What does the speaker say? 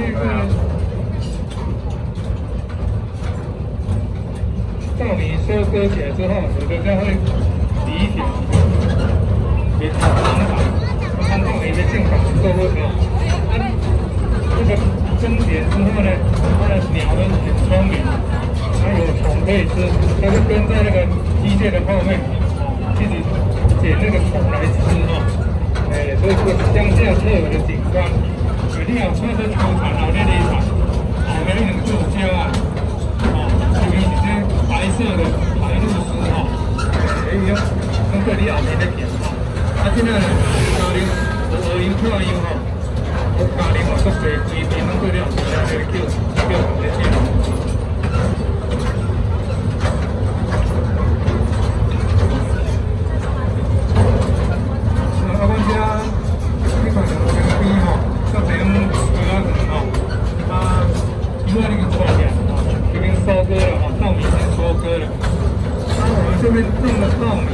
这个稻米收割起来之后，有的将会理一条，也长长，看稻米的健康够不够。这个分解之后呢，它的鸟都很聪明，它有虫可以吃，它就跟在那个机械的后面，自己捡那个虫来吃啊。哎，所以说乡下特有的景观，有啲人看到秋蝉后咧离场，后面那种塑胶啊，哦，前面是些白色的白鹭鸶哦，哎呦，跟这里后面咧行哦，啊，现在呢，高龄高龄退休吼。我家里我都做规边拢做了，现在叫叫红的线。啊，阮遮你看 收割了啊，稻米已经收割了。那，我们这边种的稻米，